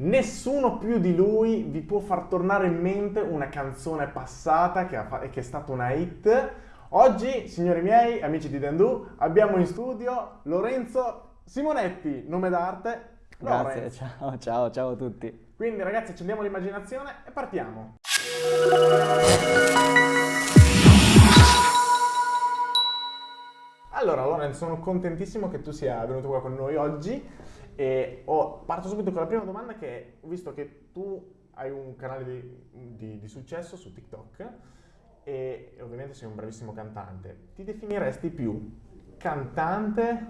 Nessuno più di lui vi può far tornare in mente una canzone passata che, fa- che è stata una hit. Oggi, signori miei, amici di Dendu, abbiamo in studio Lorenzo Simonetti, nome d'arte. Grazie, ciao, ciao, ciao a tutti. Quindi ragazzi accendiamo l'immaginazione e partiamo. Allora Lorenzo, sono contentissimo che tu sia venuto qua con noi oggi e ho- parto subito con la prima domanda che ho visto che tu hai un canale di, di- di successo su TikTok e ovviamente sei un bravissimo cantante. Ti definiresti più cantante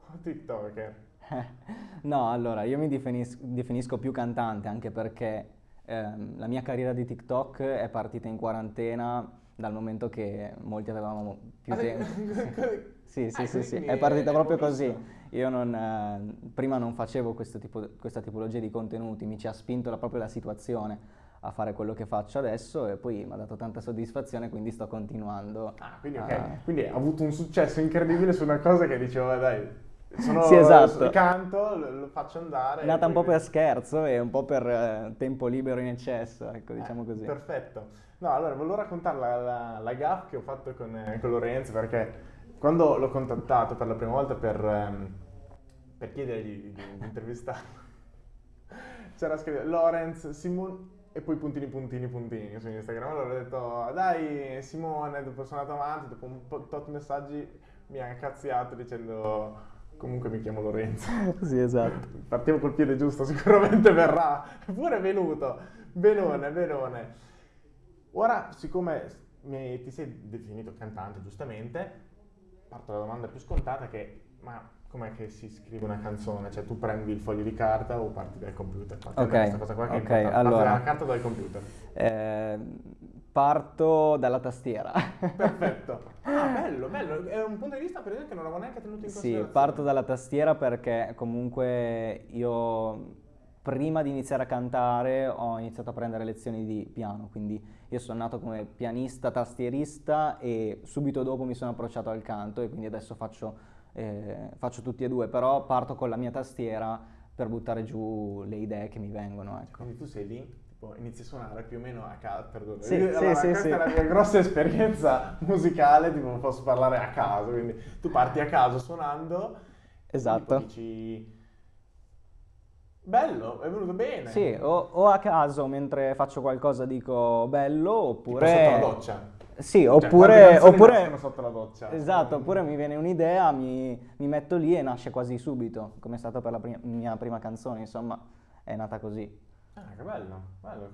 o TikToker? No, allora, io mi definis- definisco più cantante anche perché ehm, la mia carriera di TikTok è partita in quarantena dal momento che molti avevamo più Ah, tempo. Sì, sì, Ah, sì, sì, è partita proprio così. Io non, eh, prima non facevo questo tipo, questa tipologia di contenuti, mi ci ha spinto la- proprio la situazione a fare quello che faccio adesso e poi mi ha dato tanta soddisfazione, quindi sto continuando. Ah, quindi a- ok. Quindi ha avuto un successo incredibile su una cosa che dicevo, "Eh, dai, sono, Sì, esatto. canto, lo, faccio andare. È nata un po' per scherzo e un po' per eh, tempo libero in eccesso, ecco, diciamo Eh, così. Perfetto. No, allora volevo raccontare la, la, la gaff che ho fatto con, eh, con Lorenzo perché quando l'ho contattato per la prima volta per, ehm, per chiedergli di, di intervistarlo, c'era scritto Lorenz, Simon e poi puntini puntini puntini su Instagram. Allora ho detto dai Simone, dopo sono andato avanti, dopo un po' tot messaggi mi ha cazziato dicendo comunque mi chiamo Lorenzo. Sì, esatto. Partiamo col piede giusto, sicuramente verrà. Eppure è venuto. Benone, benone. Ora, siccome mi- ti sei definito cantante, giustamente, parto dalla domanda più scontata che, ma com'è che si scrive una canzone? Cioè tu prendi il foglio di carta o parti dal computer? Parti Ok, da questa cosa qua che è ok, importante. Parti allora. dalla carta o dal computer? Eh, parto dalla tastiera. Perfetto. Ah, bello, bello. È un punto di vista per esempio che non avevo neanche tenuto in Sì, considerazione. parto dalla tastiera perché comunque io prima di iniziare a cantare ho iniziato a prendere lezioni di piano, quindi io sono nato come pianista, tastierista e subito dopo mi sono approcciato al canto e quindi adesso faccio, eh, faccio tutti e due, però parto con la mia tastiera per buttare giù le idee che mi vengono, ecco. Quindi tu sei lì, inizi a suonare più o meno a caso, perdono. Sì, Io- sì, allora, sì, questa è la mia grossa esperienza musicale, tipo posso parlare a caso, quindi tu parti a caso suonando, Esatto. dici bello, è venuto bene. Sì, o, o a caso mentre faccio qualcosa dico bello, Tipo oppure... sotto la doccia. Sì, Cioè, oppure... canzoni oppure... sotto la doccia. Esatto, oppure mi viene un'idea, mi, mi metto lì e nasce quasi subito, come è stato per la pri- mia prima canzone, insomma, è nata così. Ah, che bello, bello,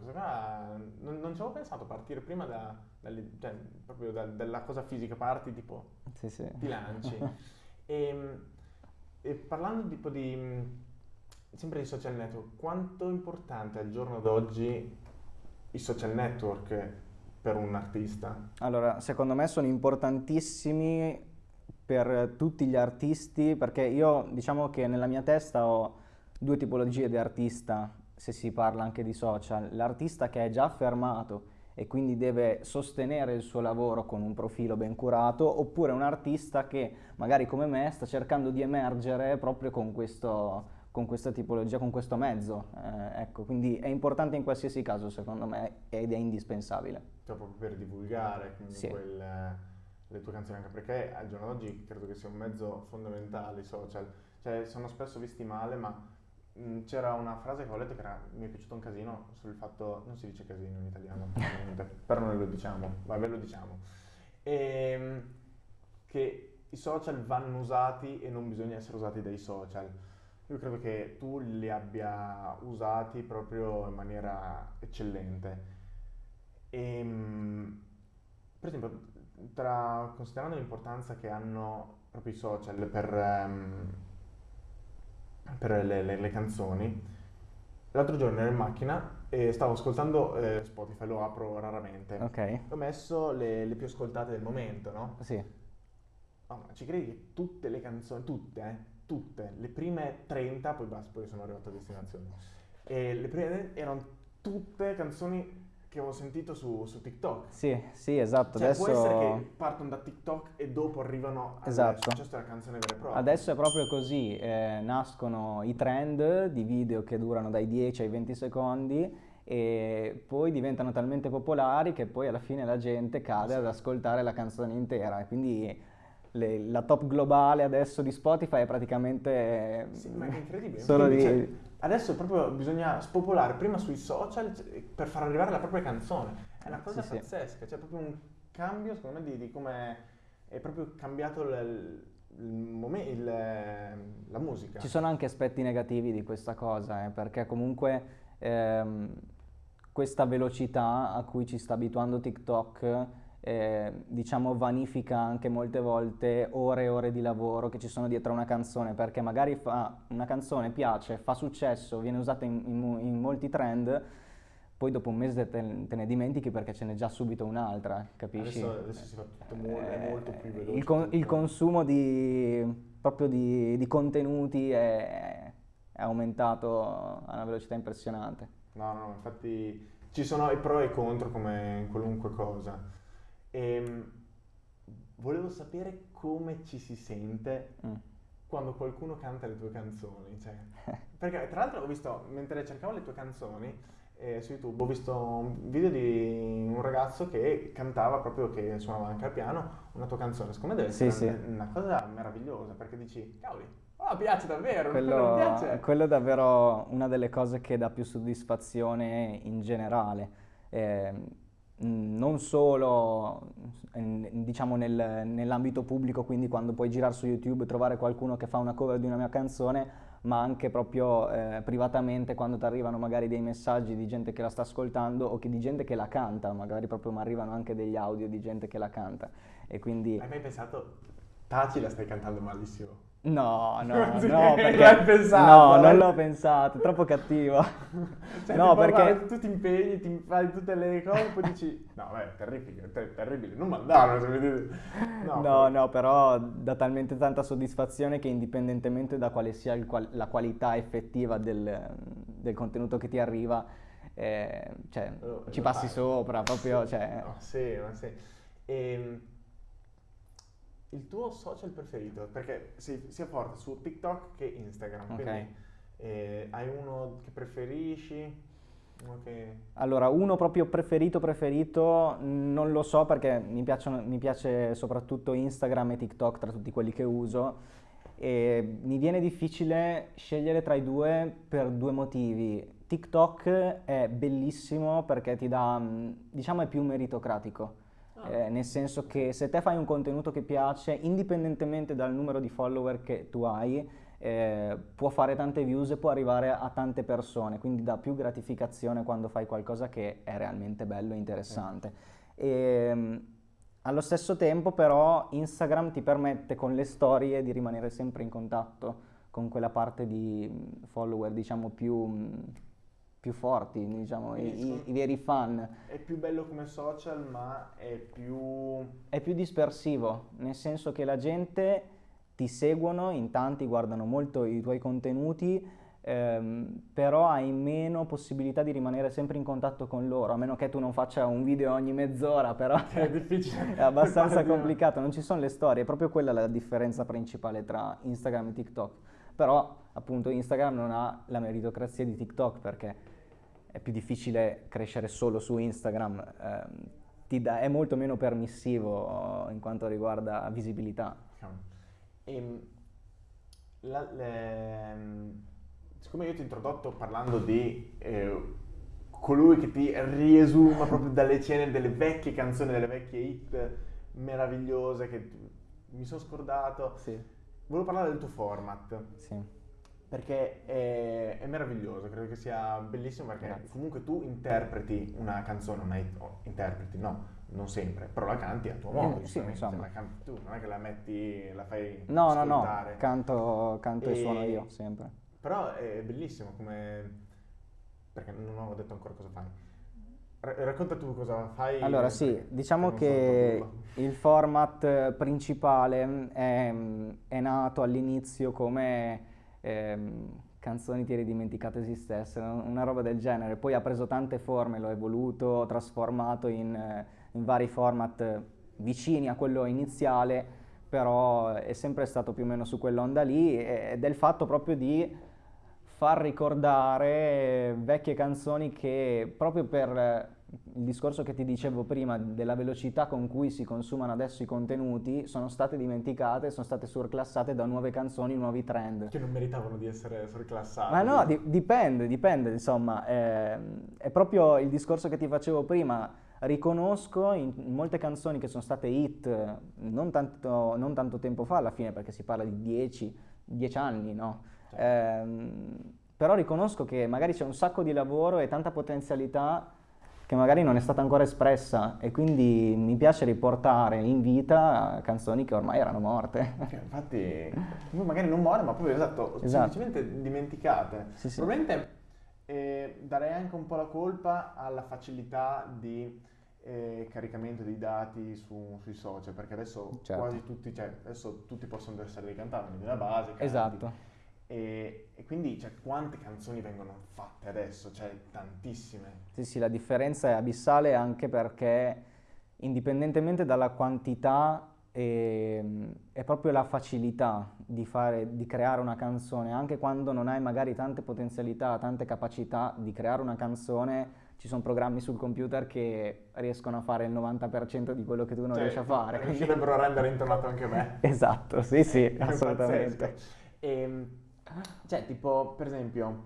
non, non ci avevo pensato partire prima da, dalle- cioè, proprio da- dalla cosa fisica, parti tipo Sì, sì. ti lanci. e, e parlando tipo di, sempre di social network, quanto è importante al giorno d'oggi i social network per un artista? Allora, secondo me sono importantissimi per tutti gli artisti, perché io diciamo che nella mia testa ho due tipologie di artista, se si parla anche di social. L'artista che è già affermato e quindi deve sostenere il suo lavoro con un profilo ben curato, oppure un artista che magari come me sta cercando di emergere proprio con questo, con questa tipologia, con questo mezzo. Eh, ecco, quindi è importante in qualsiasi caso, secondo me, ed è indispensabile. Cioè proprio per divulgare Sì. il- le tue canzoni, anche perché al giorno d'oggi credo che sia un mezzo fondamentale i social. Cioè sono spesso visti male, ma mh, c'era una frase che ho letto che era- mi è piaciuto un casino sul fatto, non si dice casino in italiano, però noi lo diciamo, vabbè lo diciamo, Ehm, che i social vanno usati e non bisogna essere usati dai social. Io credo che tu li abbia usati proprio in maniera eccellente. Ehm, per esempio, tra- considerando l'importanza che hanno proprio i social per, ehm, per le, le- le canzoni, l'altro giorno ero in macchina e stavo ascoltando eh, Spotify, lo apro raramente. Ok? Ho messo le, le più ascoltate del momento, no? Sì. Oh, ma ci credi che tutte le canzoni, tutte, eh, tutte, le prime 30, poi basta, poi sono arrivato a destinazione, e le prime erano tutte canzoni che ho sentito su, su TikTok. Sì, sì, esatto. Cioè, adesso... può essere che partono da TikTok e dopo arrivano al Esatto. successo della canzone vera e propria. Adesso è proprio così, eh, nascono i trend di video che durano dai 10 ai 20 secondi e poi diventano talmente popolari che poi alla fine la gente cade ad ascoltare la canzone intera quindi le- la top globale adesso di Spotify è praticamente Sì, ma è incredibile. solo di... cioè, adesso proprio bisogna spopolare prima sui social c- per far arrivare la propria canzone. È una cosa Sì, sì. pazzesca, c'è proprio un cambio, secondo me, di, di come è proprio cambiato il, il momen- il, la musica. Ci sono anche aspetti negativi di questa cosa, eh, perché comunque ehm, questa velocità a cui ci sta abituando TikTok, eh, diciamo, vanifica anche molte volte ore e ore di lavoro che ci sono dietro a una canzone, perché magari fa, una canzone piace, fa successo, viene usata in, in in molti trend, poi dopo un mese te, te ne dimentichi perché ce n'è già subito un'altra, capisci? Adesso, adesso si fa tutto mo- è Eh, molto più veloce. il, con- il consumo di, proprio di, di contenuti è, è aumentato a una velocità impressionante. No, no, infatti ci sono i pro e i contro come in qualunque cosa. Ehm, volevo sapere come ci si sente Mm. quando qualcuno canta le tue canzoni. cioè, perché tra l'altro ho visto, mentre cercavo le tue canzoni eh, su YouTube, ho visto un video di un ragazzo che cantava proprio, che suonava anche al piano, una tua canzone. Secondo me deve Sì, essere sì. una cosa meravigliosa, perché dici, cavoli, oh, piace davvero, Quello, piace. quello è davvero una delle cose che dà più soddisfazione in generale. Eh, non solo eh, diciamo nel- nell'ambito pubblico, quindi quando puoi girare su YouTube e trovare qualcuno che fa una cover di una mia canzone, ma anche proprio eh, privatamente quando ti arrivano magari dei messaggi di gente che la sta ascoltando o che di gente che la canta, magari proprio mi arrivano anche degli audio di gente che la canta. E quindi Hai mai pensato, Taci la stai cantando malissimo? No, no, no, perché... pensato, No, eh? non l'ho pensato, è troppo cattivo. Cioè, No, tipo, perché... guarda, tu ti impegni, ti fai tutte le cose, poi dici, no, beh, terribile, ter- terribile, non mandarlo, se mi dite- No, però- no, però dà talmente tanta soddisfazione che indipendentemente da quale sia qual- la qualità effettiva del, del contenuto che ti arriva, eh, cioè, Lo- ci passi fai. sopra, proprio, cioè... no, sì, ma sì. Ehm, il tuo social preferito? Perché sei sia forte su TikTok che Instagram, Ok. quindi eh, hai uno che preferisci? Che... Allora, uno proprio preferito preferito, non lo so perché mi piacciono, mi piace soprattutto Instagram e TikTok tra tutti quelli che uso e mi viene difficile scegliere tra i due per due motivi. TikTok è bellissimo perché ti dà, mh, diciamo, è più meritocratico. Eh, nel senso che se te fai un contenuto che piace, indipendentemente dal numero di follower che tu hai, eh, può fare tante views e può arrivare a tante persone, quindi dà più gratificazione quando fai qualcosa che è realmente bello e interessante. E, mh, allo stesso tempo però Instagram ti permette con le storie di rimanere sempre in contatto con quella parte di mh, follower diciamo più, mh, più forti, diciamo, i- i- veri fan. È più bello come social, ma è più... È più dispersivo, nel senso che la gente ti seguono, in tanti guardano molto i tuoi contenuti, ehm, però hai meno possibilità di rimanere sempre in contatto con loro, a meno che tu non faccia un video ogni mezz'ora, però È difficile. è abbastanza complicato, non ci sono le storie, è proprio quella la differenza principale tra Instagram e TikTok. Però appunto Instagram non ha la meritocrazia di TikTok perché è più difficile crescere solo su Instagram, ehm, ti dà- è molto meno permissivo in quanto riguarda visibilità. Ehm, la- le- siccome io ti ho introdotto parlando di eh, colui che ti riesuma proprio dalle scene delle vecchie canzoni, delle vecchie hit meravigliose che mi sono scordato, Sì, volevo parlare del tuo format sì. Perché è, è meraviglioso, credo che sia bellissimo perché Grazie. comunque tu interpreti una canzone, non è, oh, interpreti, no, non sempre, però la canti a tuo modo, sì, giustamente, insomma. la canti tu, non è che la metti, la fai No, no, no, ascoltare. canto, canto e E- suono io sempre. Però è bellissimo come... perché non ho detto ancora cosa fai. Ra- racconta tu cosa fai. Allora sì, diciamo che il format eh, principale è, è nato all'inizio come ehm, canzoni ti eri dimenticato esistessero, una roba del genere. Poi ha preso tante forme, lo ha evoluto, trasformato in, eh, in vari format vicini a quello iniziale, però è sempre stato più o meno su quell'onda lì ed è il fatto proprio di far ricordare vecchie canzoni che proprio per il discorso che ti dicevo prima della velocità con cui si consumano adesso i contenuti sono state dimenticate, sono state surclassate da nuove canzoni, nuovi trend. Che non meritavano di essere surclassate. Ma no, di- dipende, dipende, insomma, eh, è proprio il discorso che ti facevo prima. Riconosco in, molte canzoni che sono state hit non tanto, non tanto tempo fa alla fine, perché si parla di 10 anni, no? Certo. Eh, però riconosco che magari c'è un sacco di lavoro e tanta potenzialità che magari non è stata ancora espressa e quindi mi piace riportare in vita canzoni che ormai erano morte. Infatti, magari non muore, ma proprio esatto, esatto. semplicemente dimenticate. Sì, sì. Probabilmente eh, darei anche un po' la colpa alla facilità di eh, caricamento dei dati su, sui social, perché adesso certo. quasi tutti, cioè, adesso tutti possono essere dei cantanti, la base, canti, Esatto e, e, quindi cioè, quante canzoni vengono fatte adesso? Cioè tantissime. Sì, sì, la differenza è abissale anche perché indipendentemente dalla quantità è, è proprio la facilità di, fare, di creare una canzone, anche quando non hai magari tante potenzialità, tante capacità di creare una canzone, ci sono programmi sul computer che riescono a fare il 90% di quello che tu non cioè, riesci a fare. Riuscirebbero a rendere intonato anche me. esatto, sì, sì, assolutamente. E, ehm, cioè, tipo, per esempio,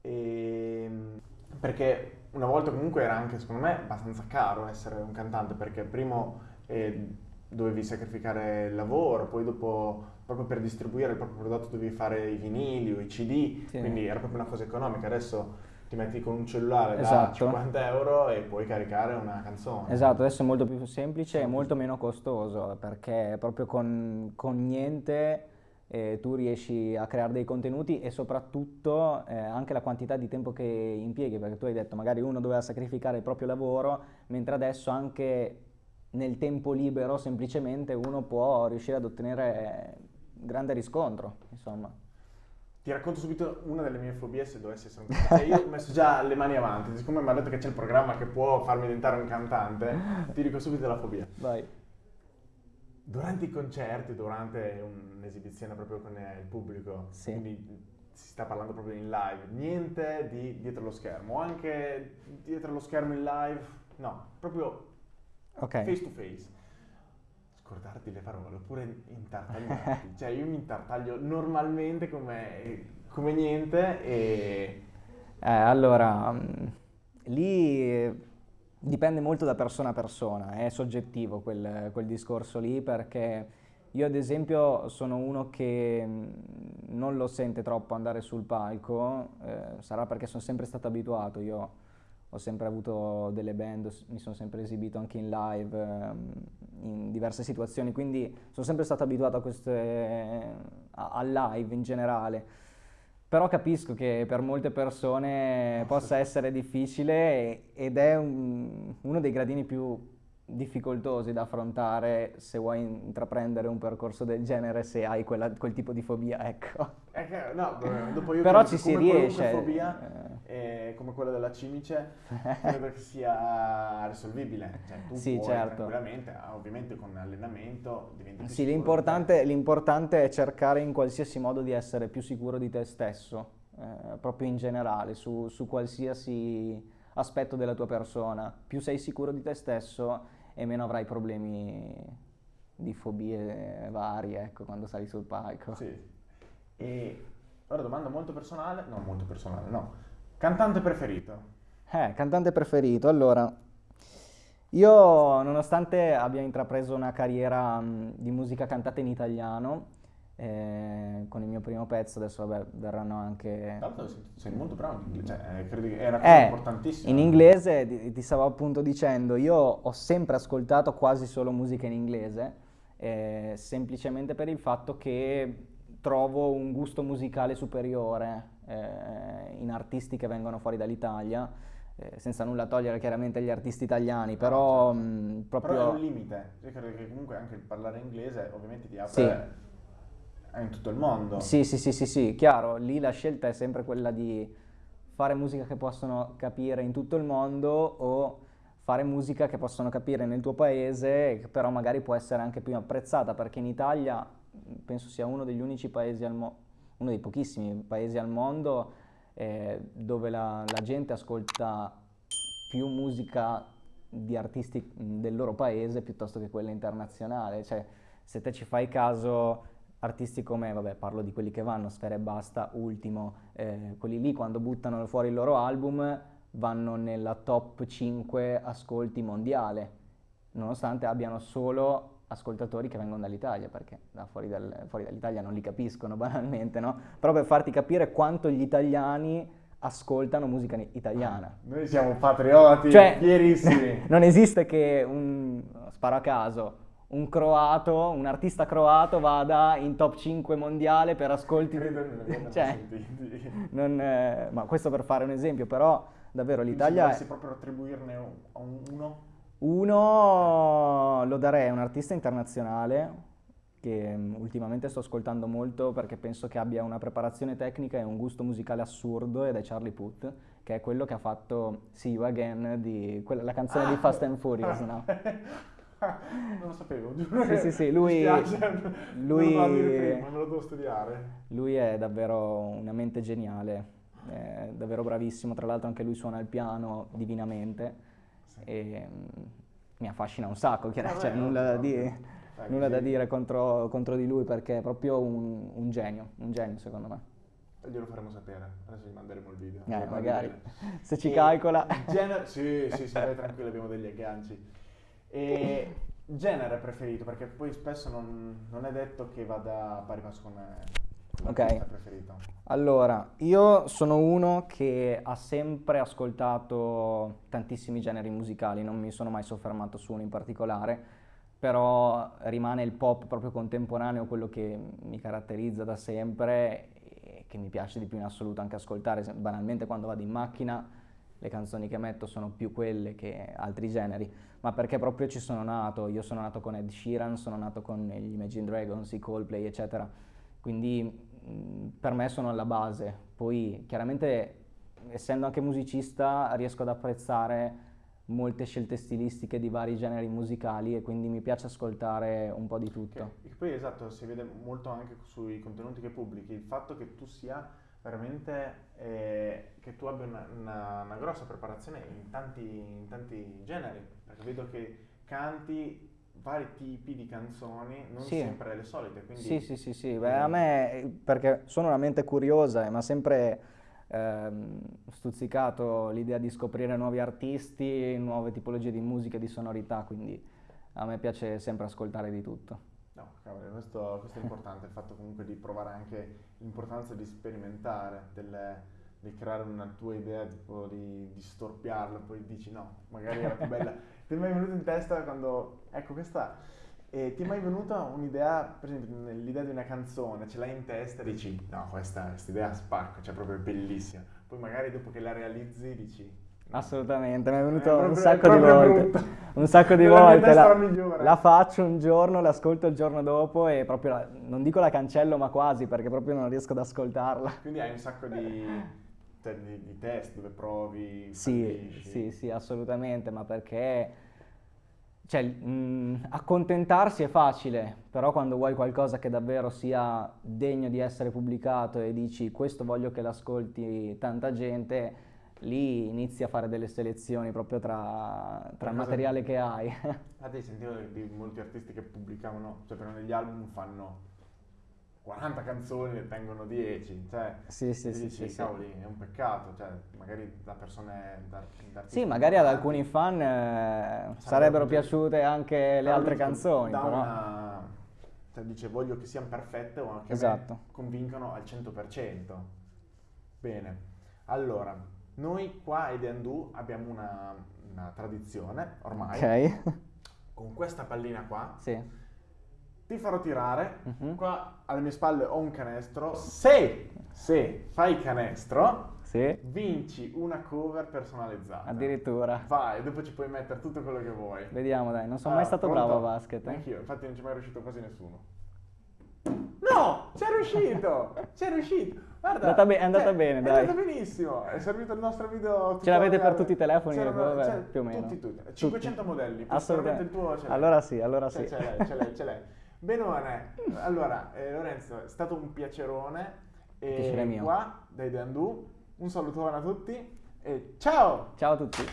ehm, perché una volta comunque era anche, secondo me, abbastanza caro essere un cantante, perché prima eh, dovevi sacrificare il lavoro, poi dopo, proprio per distribuire il proprio prodotto dovevi fare i vinili o i CD, sì. quindi era proprio una cosa economica. Adesso ti metti con un cellulare esatto. da 50 euro e puoi caricare una canzone. Esatto, adesso è molto più semplice e molto meno costoso, perché proprio con, con niente eh, tu riesci a creare dei contenuti e soprattutto eh, anche la quantità di tempo che impieghi, perché tu hai detto magari uno doveva sacrificare il proprio lavoro, mentre adesso anche nel tempo libero semplicemente uno può riuscire ad ottenere grande riscontro, insomma. Ti racconto subito una delle mie fobie se dovessi essere un cantante. Cioè io ho messo già le mani avanti, siccome mi ha detto che c'è il programma che può farmi diventare un cantante, ti dico subito la fobia. Vai. Durante i concerti, durante un'esibizione proprio con il pubblico, sì. quindi si sta parlando proprio in live, niente di dietro lo schermo, anche dietro lo schermo in live, no, proprio okay. face to face. Scordarti le parole, oppure intartagliarti, cioè io mi intartaglio normalmente come, come niente e... Eh, allora, mm, lì Dipende molto da persona a persona, è soggettivo quel, quel, discorso lì perché io ad esempio sono uno che non lo sente troppo andare sul palco, eh, sarà perché sono sempre stato abituato, io ho sempre avuto delle band, mi sono sempre esibito anche in live, eh, in diverse situazioni, quindi sono sempre stato abituato a queste, a, al live in generale però capisco che per molte persone possa essere difficile ed è un, uno dei gradini più difficoltosi da affrontare se vuoi intraprendere un percorso del genere se hai quella, quel tipo di fobia, ecco. Eh, no, dopo io Però ci si riesce. fobia, eh. come quella della cimice, credo che sia risolvibile. Cioè, tu sì, puoi certo. tranquillamente, ovviamente con allenamento diventi più Sì, l'importante, l'importante, è cercare in qualsiasi modo di essere più sicuro di te stesso, eh, proprio in generale, su, su qualsiasi aspetto della tua persona. Più sei sicuro di te stesso e meno avrai problemi di fobie varie, ecco, quando sali sul palco. Sì. E ora domanda molto personale, no, molto personale, no. Cantante preferito? Eh, cantante preferito. Allora, io nonostante abbia intrapreso una carriera mh, di musica cantata in italiano, eh, con il mio primo pezzo, adesso vabbè, verranno anche... L'altro sei molto bravo in inglese, cioè, credo che era eh, importantissimo. In inglese, ti, ti, stavo appunto dicendo, io ho sempre ascoltato quasi solo musica in inglese, eh, semplicemente per il fatto che trovo un gusto musicale superiore eh, in artisti che vengono fuori dall'Italia, eh, senza nulla togliere chiaramente gli artisti italiani, però... No, certo. mh, proprio... Però è un limite, io credo che comunque anche il parlare inglese ovviamente ti apre... Sì in tutto il mondo. Sì, sì, sì, sì, sì, chiaro, lì la scelta è sempre quella di fare musica che possono capire in tutto il mondo o fare musica che possono capire nel tuo paese, che però magari può essere anche più apprezzata, perché in Italia penso sia uno degli unici paesi al mondo, uno dei pochissimi paesi al mondo eh, dove la, la gente ascolta più musica di artisti del loro paese piuttosto che quella internazionale. Cioè, se te ci fai caso, artisti come, vabbè, parlo di quelli che vanno, Sfera e Basta, Ultimo, eh, quelli lì quando buttano fuori il loro album vanno nella top 5 ascolti mondiale, nonostante abbiano solo ascoltatori che vengono dall'Italia, perché da fuori, dal, fuori dall'Italia non li capiscono banalmente, no? Però per farti capire quanto gli italiani ascoltano musica italiana. Noi siamo patrioti, Cioè, fierissimi. non esiste che un, sparo a caso, un croato, un artista croato vada in top 5 mondiale per ascolti... Credo abbiamo cioè, non, eh, ma questo per fare un esempio, però davvero Quindi l'Italia... Se è- dovessi proprio attribuirne uno, Uno lo darei a un artista internazionale che mm, ultimamente sto ascoltando molto perché penso che abbia una preparazione tecnica e un gusto musicale assurdo ed è Charlie Puth, che è quello che ha fatto See You Again, di, quella- la canzone di Fast and Furious, no? non lo sapevo, giuro. Sì, sì, sì, lui- lui- Non lo prima, me lo devo studiare. Lui è davvero una mente geniale, è davvero bravissimo, tra l'altro anche lui suona il piano divinamente. E mm, mi affascina un sacco, chiaro- Vabbè, cioè, nulla da dire. Nulla da dire contro, contro di lui perché è proprio un, un genio, un genio secondo me. Glielo faremo sapere, adesso gli manderemo il video. Eh, magari, se ci E calcola. Genere, sì, sì, sì, vai tranquillo, abbiamo degli agganci. E genere preferito, perché poi spesso non, non è detto che vada a pari passo con con Ok. Allora, io sono uno che ha sempre ascoltato tantissimi generi musicali, non mi sono mai soffermato su uno in particolare, però rimane il pop proprio contemporaneo quello che mi caratterizza da sempre e che mi piace di più in assoluto anche ascoltare. Banalmente quando vado in macchina le canzoni che metto sono più quelle che altri generi, ma perché proprio ci sono nato. Io sono nato con Ed Sheeran, sono nato con gli Imagine Dragons, i Coldplay, eccetera. Quindi mh, per me sono alla base. Poi chiaramente essendo anche musicista riesco ad apprezzare molte scelte stilistiche di vari generi musicali e quindi mi piace ascoltare un po' di tutto. Che poi esatto, si vede molto anche sui contenuti che pubblichi, il fatto che tu sia veramente, eh, che tu abbia una, una- una grossa preparazione in tanti, in tanti generi, perché vedo che canti vari tipi di canzoni, non Sì. sempre le solite, quindi Sì, sì, sì, sì, beh, a me, perché sono una mente curiosa e mi ha sempre ehm, stuzzicato l'idea di scoprire nuovi artisti, nuove tipologie di musica e di sonorità, quindi a me piace sempre ascoltare di tutto. No, cavolo, questo, questo è importante, il fatto comunque di provare anche l'importanza di sperimentare, delle- di creare una tua idea, tipo di, di storpiarla, poi dici no, magari era più bella. Ti è mai venuto in testa quando, ecco questa, eh, ti è mai venuta un'idea, per esempio l'idea di una canzone, ce l'hai in testa e dici no, questa, questa idea spacca, cioè proprio bellissima. Poi magari dopo che la realizzi dici... Assolutamente, mi è venuto È un proprio- sacco è di volte. Un sacco di volte. La, la faccio un giorno, l'ascolto il giorno dopo e proprio, la- non dico la cancello, ma quasi, perché proprio non riesco ad ascoltarla. Quindi hai un sacco di, cioè, di, di test dove provi, Sì, fallisci. sì, sì, assolutamente, ma perché cioè, mh, accontentarsi è facile, però quando vuoi qualcosa che davvero sia degno di essere pubblicato e dici questo voglio che l'ascolti tanta gente, lì inizi a fare delle selezioni proprio tra, tra il materiale che hai. Infatti sentivo di molti artisti che pubblicavano, cioè per negli album fanno 40 canzoni e tengono 10, cioè Sì, sì, sì, dici, sì, cavoli, è un peccato, cioè magari da persone, da, da Sì, magari ad alcuni fan eh, sarebbero piaciute anche le altre canzoni, però... una- cioè dice voglio che siano perfette o che Esatto. convincono al 100%. Bene, allora, noi qua a Edendu abbiamo una, una tradizione ormai, Ok, con questa pallina qua, sì ti farò tirare, uh-huh. qua alle mie spalle ho un canestro, se, se fai canestro, sì. vinci una cover personalizzata. Addirittura. Vai, dopo ci puoi mettere tutto quello che vuoi. Vediamo dai, non sono ah, mai stato pronto? bravo a basket. Eh? Anch'io, infatti non ci è mai riuscito quasi nessuno. No, c'è riuscito, c'è riuscito. Guarda, andata be- è andata cioè, bene, è dai. È andata benissimo, è servito il nostro video. Ce l'avete per tutti i telefoni? Vabbè, più o meno. Tutti, tutti. 500 tutti. modelli, assolutamente il tuo. Allora sì, allora cioè, sì. Ce l'hai, ce l'hai, ce l'hai. Benone, allora eh, Lorenzo, è stato un piacerone. E Piacere mio. Qua dai Dandù. Un salutone a tutti e ciao! Ciao a tutti!